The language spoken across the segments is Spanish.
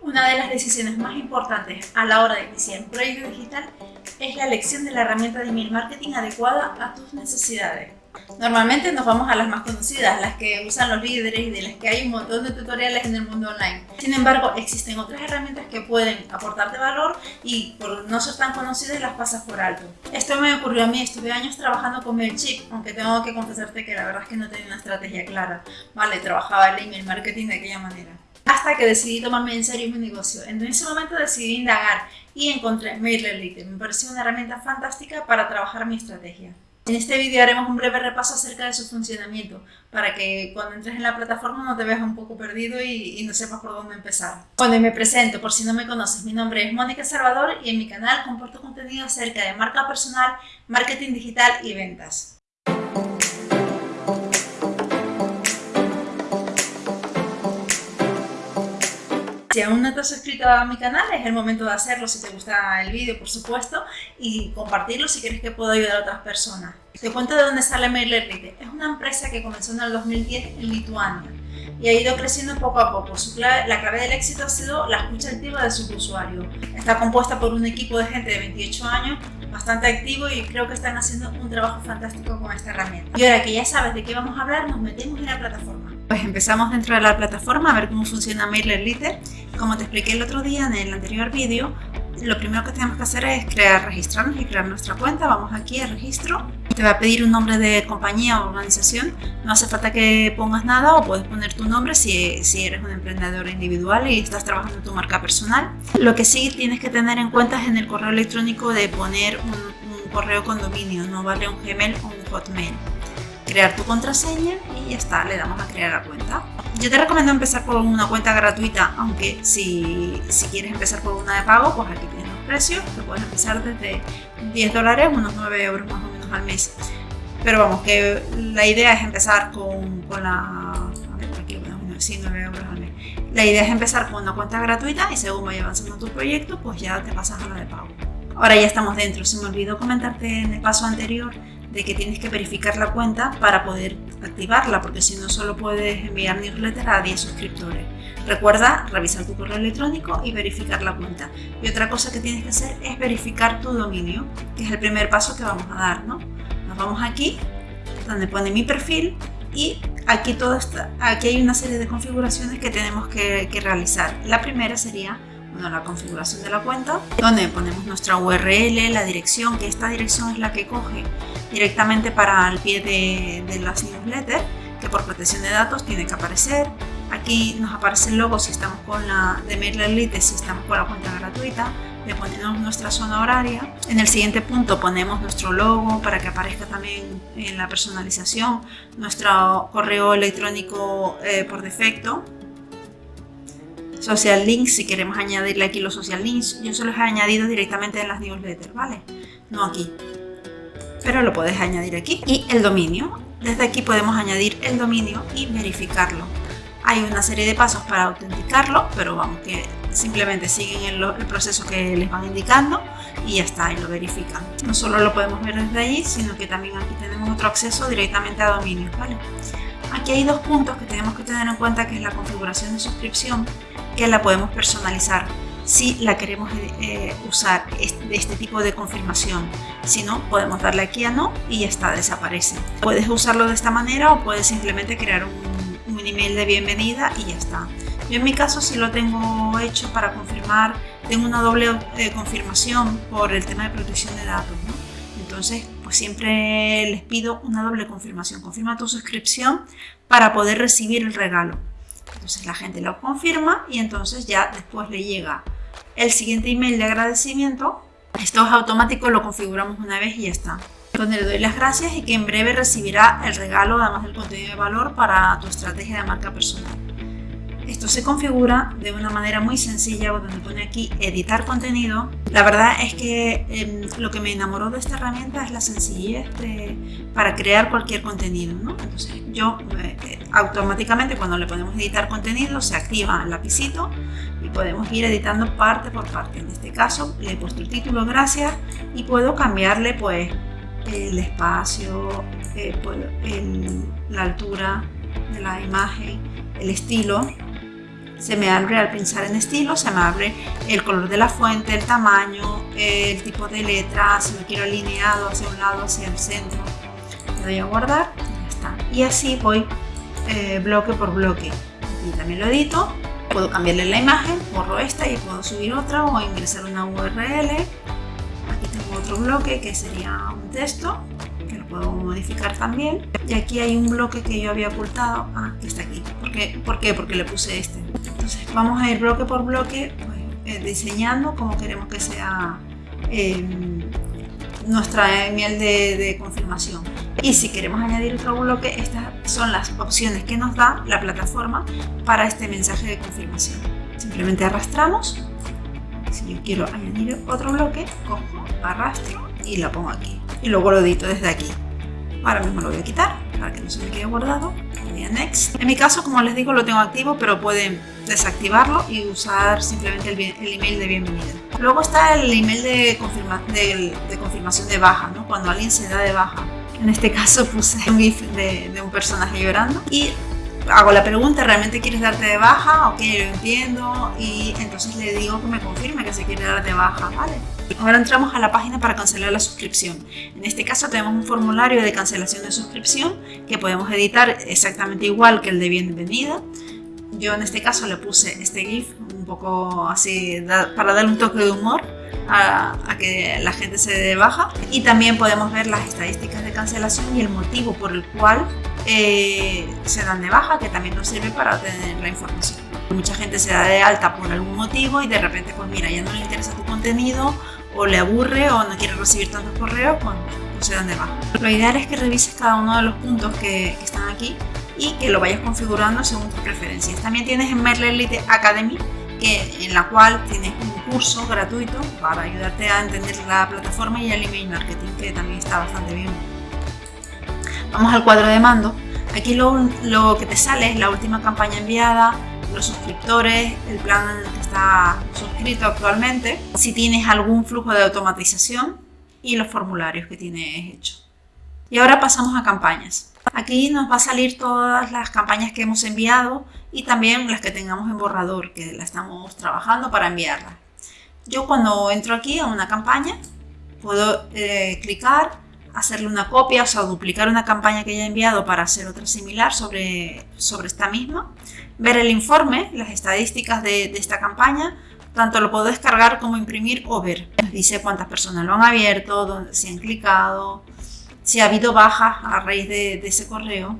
Una de las decisiones más importantes a la hora de iniciar un proyecto digital es la elección de la herramienta de email marketing adecuada a tus necesidades. Normalmente nos vamos a las más conocidas, las que usan los líderes y de las que hay un montón de tutoriales en el mundo online. Sin embargo, existen otras herramientas que pueden aportarte valor y por no ser tan conocidas las pasas por alto. Esto me ocurrió a mí, estuve años trabajando con MailChimp, aunque tengo que confesarte que la verdad es que no tenía una estrategia clara. Vale, trabajaba el email marketing de aquella manera hasta que decidí tomarme en serio mi negocio. En ese momento decidí indagar y encontré MailerLite. Me pareció una herramienta fantástica para trabajar mi estrategia. En este vídeo haremos un breve repaso acerca de su funcionamiento, para que cuando entres en la plataforma no te veas un poco perdido y, y no sepas por dónde empezar. Bueno, y me presento, por si no me conoces, mi nombre es Mónica Salvador y en mi canal comparto contenido acerca de marca personal, marketing digital y ventas. Si aún no te has suscrito a mi canal, es el momento de hacerlo si te gusta el vídeo, por supuesto, y compartirlo si quieres que pueda ayudar a otras personas. Te cuento de dónde sale MailerLite. Es una empresa que comenzó en el 2010 en Lituania y ha ido creciendo poco a poco. la clave del éxito ha sido la escucha activa de sus usuarios. Está compuesta por un equipo de gente de 28 años bastante activo y creo que están haciendo un trabajo fantástico con esta herramienta. Y ahora que ya sabes de qué vamos a hablar, nos metemos en la plataforma. Pues empezamos dentro de la plataforma a ver cómo funciona MailerLite. Como te expliqué el otro día en el anterior vídeo, lo primero que tenemos que hacer es crear, registrarnos y crear nuestra cuenta. Vamos aquí a registro. Te va a pedir un nombre de compañía o organización. No hace falta que pongas nada o puedes poner tu nombre si, si eres un emprendedor individual y estás trabajando en tu marca personal. Lo que sí tienes que tener en cuenta es en el correo electrónico de poner un, un correo con dominio, no vale un Gmail o un Hotmail crear tu contraseña y ya está, le damos a crear la cuenta. Yo te recomiendo empezar por una cuenta gratuita, aunque si, si quieres empezar por una de pago, pues aquí tienes los precios, que puedes empezar desde 10 dólares, unos 9 euros más o menos al mes. Pero vamos, que la idea es empezar con, con la... A ver, aquí lo sí, 9 euros al mes. La idea es empezar con una cuenta gratuita y según vaya avanzando tu proyecto, pues ya te pasas a la de pago. Ahora ya estamos dentro. Se me olvidó comentarte en el paso anterior de que tienes que verificar la cuenta para poder activarla, porque si no solo puedes enviar newsletter a 10 suscriptores. Recuerda revisar tu correo electrónico y verificar la cuenta. Y otra cosa que tienes que hacer es verificar tu dominio, que es el primer paso que vamos a dar. ¿no? Nos vamos aquí, donde pone mi perfil y aquí, todo aquí hay una serie de configuraciones que tenemos que, que realizar. La primera sería bueno, la configuración de la cuenta, donde ponemos nuestra URL, la dirección, que esta dirección es la que coge directamente para el pie de, las newsletters, que por protección de datos tiene que aparecer. Aquí nos aparece el logo si estamos con la de MailerLite, si estamos con la cuenta gratuita. Le ponemos nuestra zona horaria. En el siguiente punto ponemos nuestro logo para que aparezca también en la personalización, nuestro correo electrónico eh, por defecto, social links, si queremos añadirle aquí los social links, yo se los he añadido directamente en las newsletters, ¿vale? No aquí, pero lo puedes añadir aquí. Y el dominio, desde aquí podemos añadir el dominio y verificarlo. Hay una serie de pasos para autenticarlo, pero vamos, que simplemente siguen el, proceso que les van indicando y ya está, y lo verifican. No solo lo podemos ver desde ahí, sino que también aquí tenemos otro acceso directamente a dominios, ¿vale? Aquí hay dos puntos que tenemos que tener en cuenta, que es la configuración de suscripción que la podemos personalizar si la queremos eh, usar de este tipo de confirmación. Si no, podemos darle aquí a no y ya está, desaparece. Puedes usarlo de esta manera o puedes simplemente crear un, email de bienvenida y ya está. Yo en mi caso sí lo tengo hecho para confirmar, tengo una doble eh, confirmación por el tema de protección de datos. Entonces, pues siempre les pido una doble confirmación. Confirma tu suscripción para poder recibir el regalo. Entonces la gente lo confirma y entonces ya después le llega el siguiente email de agradecimiento. Esto es automático, lo configuramos una vez y ya está. Donde le doy las gracias y que en breve recibirá el regalo además del contenido de valor para tu estrategia de marca personal. Esto se configura de una manera muy sencilla donde pone aquí editar contenido. La verdad es que em, lo que me enamoró de esta herramienta es la sencillez para crear cualquier contenido. Entonces yo eh, automáticamente cuando le ponemos editar contenido se activa el lapicito y podemos ir editando parte por parte. En este caso le he puesto el título gracias y puedo cambiarle pues el espacio, eh, la altura de la imagen, el estilo se me abre al pinchar en estilo, se me abre el color de la fuente, el tamaño, el tipo de letra, si lo quiero alineado hacia un lado, hacia el centro. Le doy a guardar y está. Y así voy eh, bloque por bloque. Y también lo edito, puedo cambiarle la imagen, borro esta y puedo subir otra o ingresar una URL. Aquí tengo otro bloque que sería un texto puedo modificar también. Y aquí hay un bloque que yo había ocultado, ah, que está aquí. ¿Por qué? ¿Por qué? Porque le puse este. Entonces vamos a ir bloque por bloque pues, eh, diseñando como queremos que sea em, nuestra email de, de confirmación. Y si queremos añadir otro bloque, estas son las opciones que nos da la plataforma para este mensaje de confirmación. Simplemente arrastramos. Si yo quiero añadir otro bloque, cojo, arrastro y lo pongo aquí. Y luego lo edito desde aquí. Ahora mismo lo voy a quitar para que no se me quede guardado. Voy a Next. En mi caso, como les digo, lo tengo activo, pero pueden desactivarlo y usar simplemente el, email de bienvenida. Luego está el email de, de, confirmación de baja, ¿no? cuando alguien se da de baja. En este caso puse un GIF de, de un personaje llorando y hago la pregunta, ¿realmente quieres darte de baja? Ok, lo entiendo y entonces le digo que me confirme que se quiere dar de baja, ¿vale? Ahora entramos a la página para cancelar la suscripción. En este caso tenemos un formulario de cancelación de suscripción que podemos editar exactamente igual que el de bienvenida. Yo en este caso le puse este GIF un poco así para darle un toque de humor a, que la gente se dé de baja. Y también podemos ver las estadísticas de cancelación y el motivo por el cual eh, se dan de baja, que también nos sirve para obtener la información. Mucha gente se da de alta por algún motivo y de repente, pues mira, ya no le interesa tu contenido o le aburre o no quiere recibir tantos correos, pues, pues se dan de baja. Lo ideal es que revises cada uno de los puntos que, están aquí y que lo vayas configurando según tus preferencias. También tienes en Merle Elite Academy, que, en la cual tienes un curso gratuito para ayudarte a entender la plataforma y el email marketing, que también está bastante bien. Vamos al cuadro de mando. Aquí lo, lo que te sale es la última campaña enviada, los suscriptores, el plan que está suscrito actualmente, si tienes algún flujo de automatización y los formularios que tienes hecho. Y ahora pasamos a campañas. Aquí nos va a salir todas las campañas que hemos enviado y también las que tengamos en borrador, que la estamos trabajando para enviarlas. Yo cuando entro aquí a una campaña, puedo eh, clicar, hacerle una copia, o sea, duplicar una campaña que ya enviado para hacer otra similar sobre, sobre esta misma ver el informe, las estadísticas de, esta campaña, tanto lo puedo descargar como imprimir o ver. Dice cuántas personas lo han abierto, dónde, si han clicado, si ha habido bajas a raíz de, ese correo,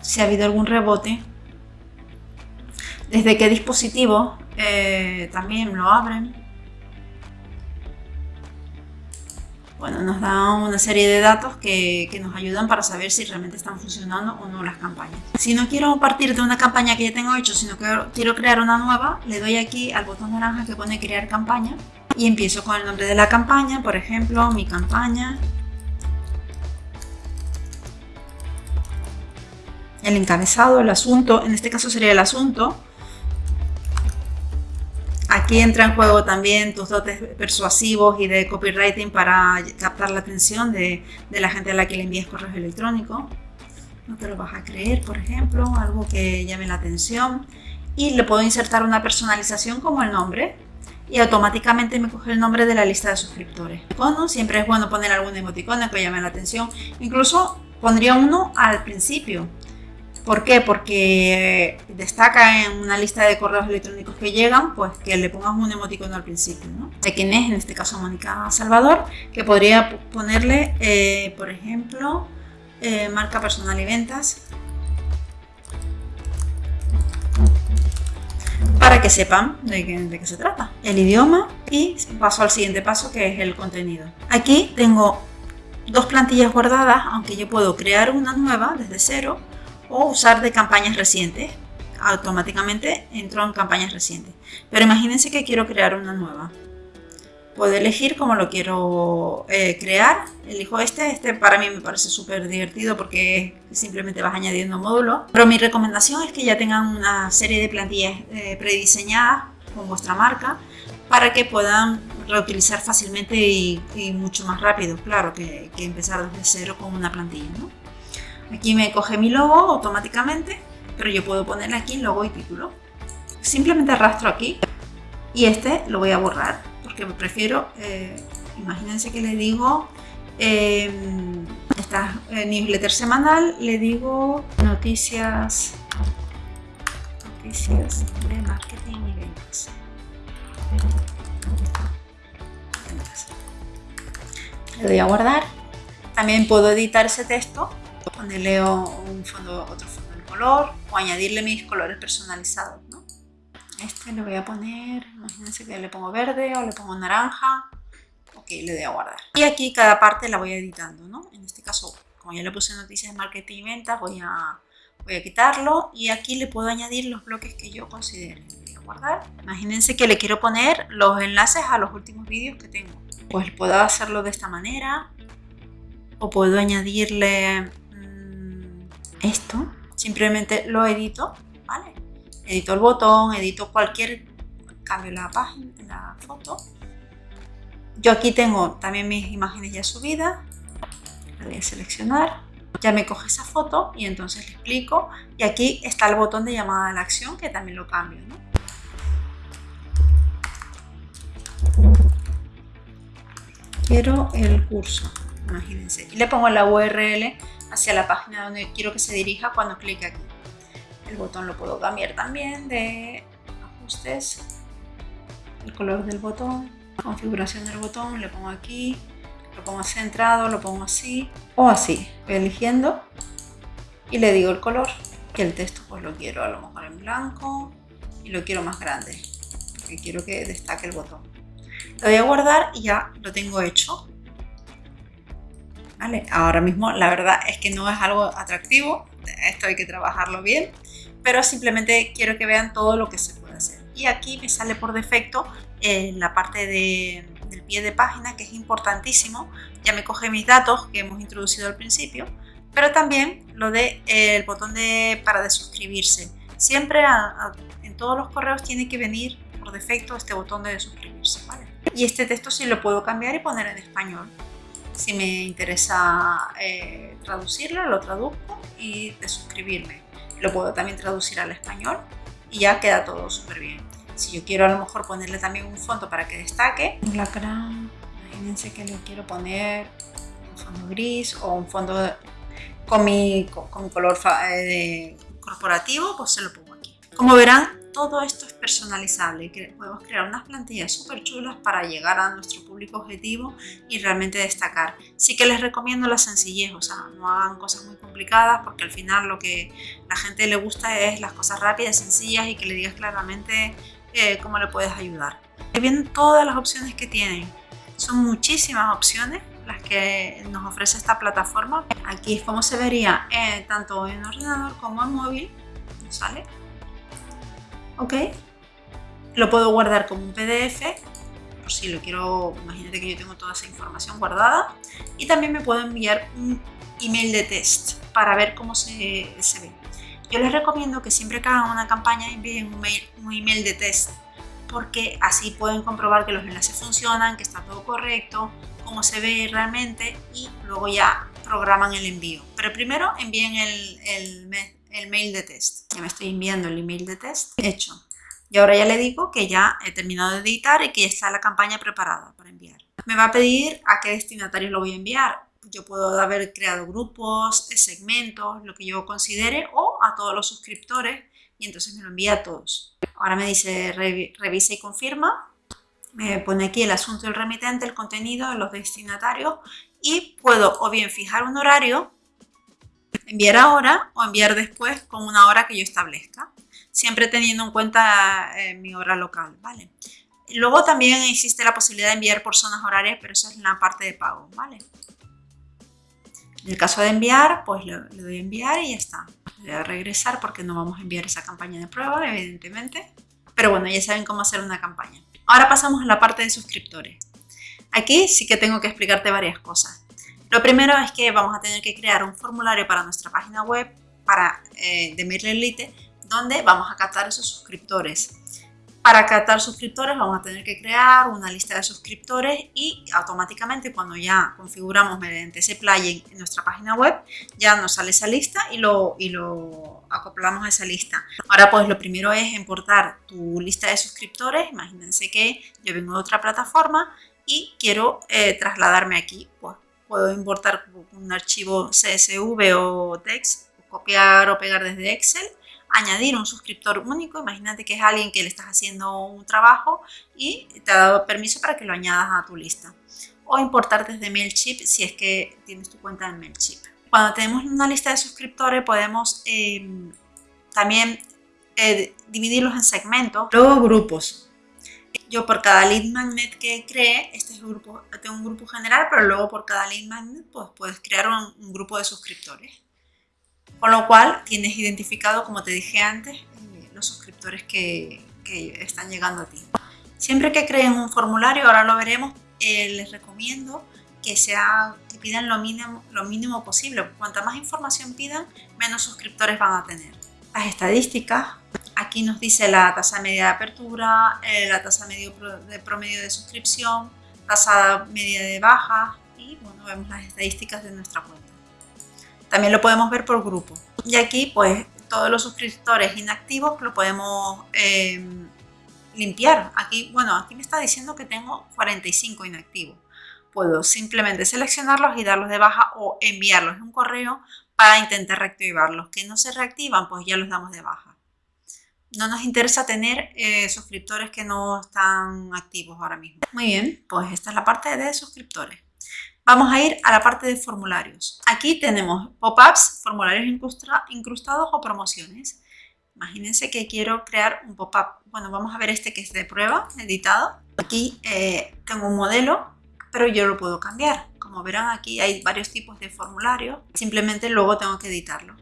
si ha habido algún rebote, desde qué dispositivo eh, también lo abren. Bueno, nos da una serie de datos que, nos ayudan para saber si realmente están funcionando o no las campañas. Si no quiero partir de una campaña que ya tengo hecho, sino que quiero crear una nueva, le doy aquí al botón naranja que pone crear campaña y empiezo con el nombre de la campaña, por ejemplo, mi campaña. El encabezado, el asunto, en este caso sería el asunto, Aquí entra en juego también tus dotes persuasivos y de copywriting para captar la atención de, la gente a la que le envíes correos electrónicos. No te lo vas a creer, por ejemplo, algo que llame la atención. Y le puedo insertar una personalización como el nombre y automáticamente me coge el nombre de la lista de suscriptores. Bueno, siempre es bueno poner algún emoticono que llame la atención. Incluso pondría uno al principio ¿Por qué? Porque destaca en una lista de correos electrónicos que llegan, pues que le pongas un emoticono al principio, ¿no? De quién es, en este caso Mónica Salvador, que podría ponerle, eh, por ejemplo, eh, marca personal y ventas, para que sepan de qué se trata, el idioma y paso al siguiente paso que es el contenido. Aquí tengo dos plantillas guardadas, aunque yo puedo crear una nueva desde cero o usar de campañas recientes. Automáticamente entro en campañas recientes. Pero imagínense que quiero crear una nueva. Puedo elegir cómo lo quiero eh, crear. Elijo este. Este para mí me parece súper divertido porque simplemente vas añadiendo módulos. Pero mi recomendación es que ya tengan una serie de plantillas eh, prediseñadas con vuestra marca para que puedan reutilizar fácilmente y, mucho más rápido, claro, que, empezar desde cero con una plantilla. Aquí me coge mi logo automáticamente pero yo puedo poner aquí logo y título. Simplemente arrastro aquí y este lo voy a borrar porque prefiero, eh, imagínense que le digo eh, esta newsletter semanal, le digo noticias, noticias de marketing y ventas. Le doy a guardar. También puedo editar ese texto, ponerle un fondo, otro fondo de color o añadirle mis colores personalizados. Este le voy a poner, imagínense que le pongo verde o le pongo naranja. Ok, le doy a guardar. Y aquí cada parte la voy editando, ¿no? En este caso, como ya le puse noticias de marketing y ventas, voy a, voy a quitarlo. Y aquí le puedo añadir los bloques que yo considere. Voy a guardar. Imagínense que le quiero poner los enlaces a los últimos vídeos que tengo. Pues puedo hacerlo de esta manera. O puedo añadirle esto. Simplemente lo edito, ¿vale? edito el botón, edito cualquier cambio la página, la foto. Yo aquí tengo también mis imágenes ya subidas. Le voy a seleccionar. Ya me coge esa foto y entonces le explico. Y aquí está el botón de llamada a la acción que también lo cambio. Quiero el curso, imagínense. Y le pongo la URL hacia la página donde quiero que se dirija cuando clique aquí. El botón lo puedo cambiar también de ajustes, el color del botón, configuración del botón, le pongo aquí, lo pongo centrado, lo pongo así o así. Voy eligiendo y le digo el color y el texto pues lo quiero a lo mejor en blanco y lo quiero más grande porque quiero que destaque el botón. Lo voy a guardar y ya lo tengo hecho. ¿Vale? Ahora mismo la verdad es que no es algo atractivo, esto hay que trabajarlo bien, pero simplemente quiero que vean todo lo que se puede hacer. Y aquí me sale por defecto eh, la parte del pie de página, que es importantísimo. Ya me coge mis datos que hemos introducido al principio, pero también lo de eh, el botón de para de suscribirse. Siempre en todos los correos tiene que venir por defecto este botón de suscribirse. Y este texto sí lo puedo cambiar y poner en español. Si me interesa eh, traducirlo, lo traduzco y de suscribirme lo puedo también traducir al español y ya queda todo súper bien. Si yo quiero a lo mejor ponerle también un fondo para que destaque, la cara, imagínense que le quiero poner un fondo gris o un fondo con mi, con, color eh, corporativo, pues se lo pongo aquí. Como verán, todo esto es personalizable, podemos crear unas plantillas súper chulas para llegar a nuestro público objetivo y realmente destacar. Sí que les recomiendo la sencillez, o sea, no hagan cosas muy complicadas porque al final lo que la gente le gusta es las cosas rápidas, sencillas y que le digas claramente eh, cómo le puedes ayudar. Vienen todas las opciones que tienen, son muchísimas opciones las que nos ofrece esta plataforma. Aquí es como se vería eh, tanto en ordenador como en móvil, ¿sale? ¿Ok? Lo puedo guardar como un PDF, por si lo quiero, imagínate que yo tengo toda esa información guardada. Y también me puedo enviar un email de test para ver cómo se, ve. Yo les recomiendo que siempre que hagan una campaña envíen un email de test porque así pueden comprobar que los enlaces funcionan, que está todo correcto, cómo se ve realmente y luego ya programan el envío. Pero primero envíen el, el, el mail de test. Ya me estoy enviando el email de test hecho. Y ahora ya le digo que ya he terminado de editar y que ya está la campaña preparada para enviar. Me va a pedir a qué destinatarios lo voy a enviar. Yo puedo haber creado grupos, segmentos, lo que yo considere, o a todos los suscriptores y entonces me lo envía a todos. Ahora me dice revisa y confirma. Me pone aquí el asunto del remitente, el contenido, los destinatarios y puedo o bien fijar un horario enviar ahora o enviar después con una hora que yo establezca, siempre teniendo en cuenta eh, mi hora local, ¿vale? Luego también existe la posibilidad de enviar por zonas horarias, pero eso es la parte de pago, ¿vale? En el caso de enviar, pues le, doy a enviar y ya está. Le voy a regresar porque no vamos a enviar esa campaña de prueba, evidentemente. Pero bueno, ya saben cómo hacer una campaña. Ahora pasamos a la parte de suscriptores. Aquí sí que tengo que explicarte varias cosas. Lo primero es que vamos a tener que crear un formulario para nuestra página web para, eh, de MailerLite donde vamos a captar esos suscriptores. Para captar suscriptores vamos a tener que crear una lista de suscriptores y automáticamente cuando ya configuramos mediante ese plugin en nuestra página web ya nos sale esa lista y lo, y lo acoplamos a esa lista. Ahora pues lo primero es importar tu lista de suscriptores. Imagínense que yo vengo de otra plataforma y quiero eh, trasladarme aquí. Pues puedo importar un archivo CSV o text, copiar o pegar desde Excel añadir un suscriptor único, imagínate que es alguien que le estás haciendo un trabajo y te ha dado permiso para que lo añadas a tu lista. O importar desde MailChimp si es que tienes tu cuenta en MailChimp. Cuando tenemos una lista de suscriptores podemos em, también eh, dividirlos en segmentos, luego grupos. Yo por cada lead magnet que cree, este es un grupo, tengo un grupo general, pero luego por cada lead magnet pues puedes crear un grupo de suscriptores. Con lo cual tienes identificado, como te dije antes, eh, los suscriptores que, están llegando a ti. Siempre que creen un formulario, ahora lo veremos, eh, les recomiendo que, sea, que pidan lo mínimo, lo mínimo posible. Cuanta más información pidan, menos suscriptores van a tener. Las estadísticas, aquí nos dice la tasa media de apertura, eh, la tasa medio de promedio de suscripción, tasa media de baja y bueno, vemos las estadísticas de nuestra cuenta. También lo podemos ver por grupo. Y aquí, pues, todos los suscriptores inactivos lo podemos em, limpiar. Aquí, bueno, aquí me está diciendo que tengo 45 inactivos. Puedo simplemente seleccionarlos y darlos de baja o enviarlos en un correo para intentar reactivarlos. Que no se reactivan, pues ya los damos de baja. No nos interesa tener eh, suscriptores que no están activos ahora mismo. Muy bien, pues esta es la parte de suscriptores. Vamos a ir a la parte de formularios. Aquí tenemos pop-ups, formularios incrustados o promociones. Imagínense que quiero crear un pop-up. Bueno, vamos a ver este que es de prueba, editado. Aquí eh, tengo un modelo, pero yo lo puedo cambiar. Como verán, aquí hay varios tipos de formularios. Simplemente luego tengo que editarlo.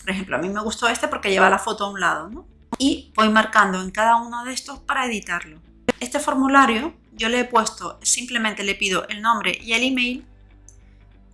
Por ejemplo, a mí me gustó este porque lleva la foto a un lado, ¿no? Y voy marcando en cada uno de estos para editarlo. Este formulario yo le he puesto, simplemente le pido el nombre y el email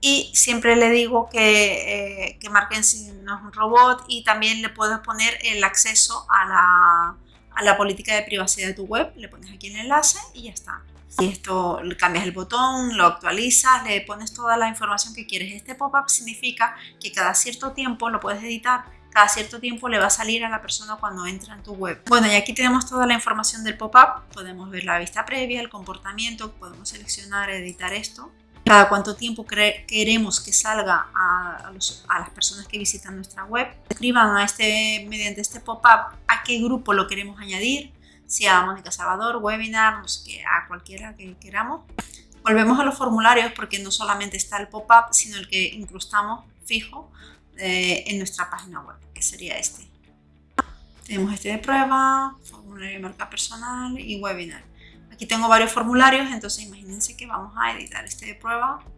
y siempre le digo que, eh, que marquen si no es un robot y también le puedes poner el acceso a la, a la política de privacidad de tu web, le pones aquí el enlace y ya está. Y esto cambias el botón, lo actualizas, le pones toda la información que quieres. Este pop-up significa que cada cierto tiempo lo puedes editar cada cierto tiempo le va a salir a la persona cuando entra en tu web. Bueno, y aquí tenemos toda la información del pop-up. Podemos ver la vista previa, el comportamiento, podemos seleccionar, editar esto. Cada cuánto tiempo queremos que salga a, las personas que visitan nuestra web. Escriban a este, mediante este pop-up a qué grupo lo queremos añadir, si a Mónica Salvador, webinar, no sé a cualquiera que queramos. Volvemos a los formularios porque no solamente está el pop-up, sino el que incrustamos fijo eh, en nuestra página web, que sería este. Tenemos este de prueba, formulario de marca personal y webinar. Aquí tengo varios formularios, entonces imagínense que vamos a editar este de prueba.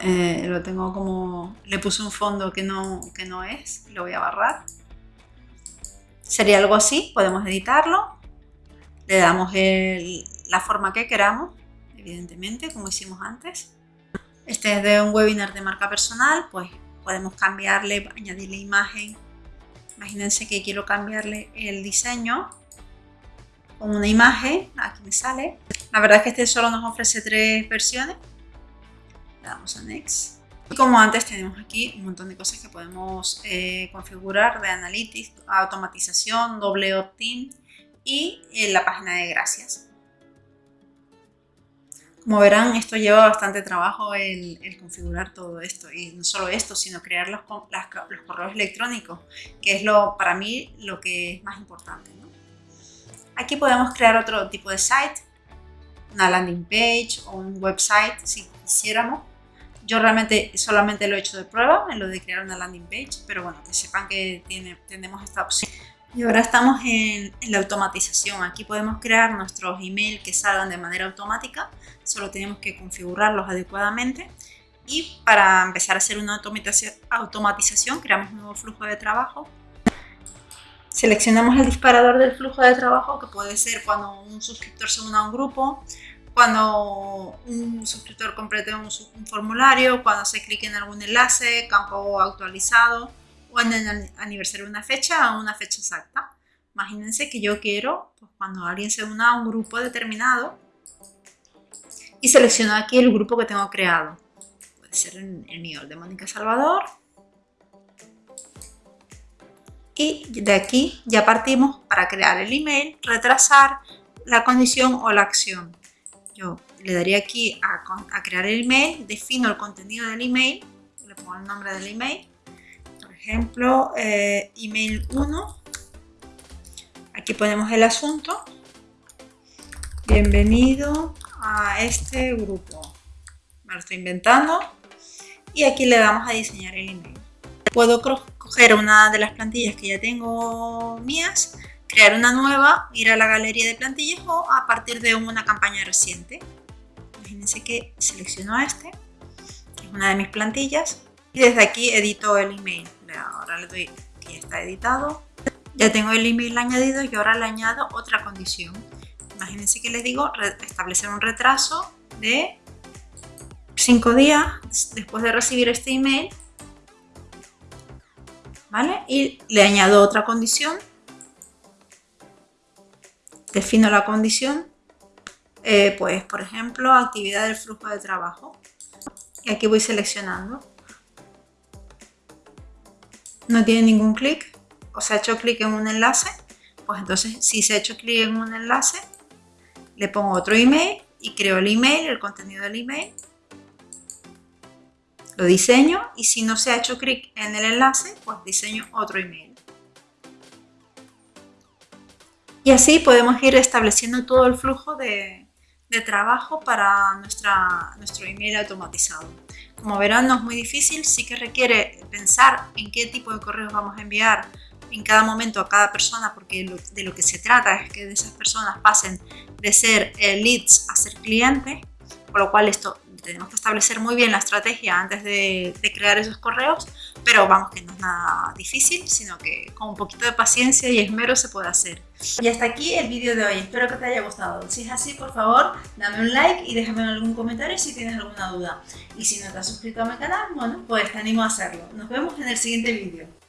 Eh, lo tengo como... le puse un fondo que no, que no es, lo voy a barrar. Sería algo así, podemos editarlo. Le damos la forma que queramos, evidentemente, como hicimos antes. Este es de un webinar de marca personal, pues podemos cambiarle, añadirle imagen. Imagínense que quiero cambiarle el diseño con una imagen, aquí me sale. La verdad es que este solo nos ofrece tres versiones. Le damos a Next. Y como antes tenemos aquí un montón de cosas que podemos eh, configurar de Analytics, automatización, doble opt-in y en la página de gracias. Como verán, esto lleva bastante trabajo el, configurar todo esto. Y no solo esto, sino crear los, correos electrónicos, que es lo para mí lo que es más importante. Aquí podemos crear otro tipo de site, una landing page o un website si quisiéramos. Yo realmente solamente lo he hecho de prueba en lo de crear una landing page, pero bueno, que sepan que tenemos esta opción. Y ahora estamos en, la automatización. Aquí podemos crear nuestros emails que salgan de manera automática. Solo tenemos que configurarlos adecuadamente. Y para empezar a hacer una automatización, creamos un nuevo flujo de trabajo. Seleccionamos el disparador del flujo de trabajo, que puede ser cuando un suscriptor se una a un grupo, cuando un suscriptor complete un, un formulario, cuando se clique en algún enlace, campo actualizado, o en el aniversario de una fecha o una fecha exacta. Imagínense que yo quiero, pues, cuando alguien se una a un grupo determinado, y selecciono aquí el grupo que tengo creado. Puede ser el, el mío, el de Mónica Salvador. Y de aquí ya partimos para crear el email, retrasar la condición o la acción. Yo le daría aquí a, crear el email, defino el contenido del email, le pongo el nombre del email, ejemplo, eh, email 1, aquí ponemos el asunto, bienvenido a este grupo, me lo estoy inventando, y aquí le damos a diseñar el email. Puedo coger una de las plantillas que ya tengo mías, crear una nueva, ir a la galería de plantillas o a partir de una campaña reciente. Imagínense que selecciono este, que es una de mis plantillas, y desde aquí edito el email. Ahora le doy que ya está editado. Ya tengo el email añadido y ahora le añado otra condición. Imagínense que les digo establecer un retraso de 5 días después de recibir este email. ¿Vale? Y le añado otra condición. Defino la condición eh, pues por ejemplo actividad del flujo de trabajo y aquí voy seleccionando no tiene ningún clic o se ha hecho clic en un enlace pues entonces si se ha hecho clic en un enlace le pongo otro email y creo el email, el contenido del email lo diseño y si no se ha hecho clic en el enlace pues diseño otro email y así podemos ir estableciendo todo el flujo de, trabajo para nuestra, nuestro email automatizado. Como verán no es muy difícil, sí que requiere pensar en qué tipo de correos vamos a enviar en cada momento a cada persona porque de lo que se trata es que de esas personas pasen de ser eh, leads a ser clientes, por lo cual esto tenemos que establecer muy bien la estrategia antes de, crear esos correos, pero vamos que no es nada difícil, sino que con un poquito de paciencia y esmero se puede hacer. Y hasta aquí el vídeo de hoy, espero que te haya gustado. Si es así, por favor, dame un like y déjame algún comentario si tienes alguna duda. Y si no te has suscrito a mi canal, bueno, pues te animo a hacerlo. Nos vemos en el siguiente vídeo.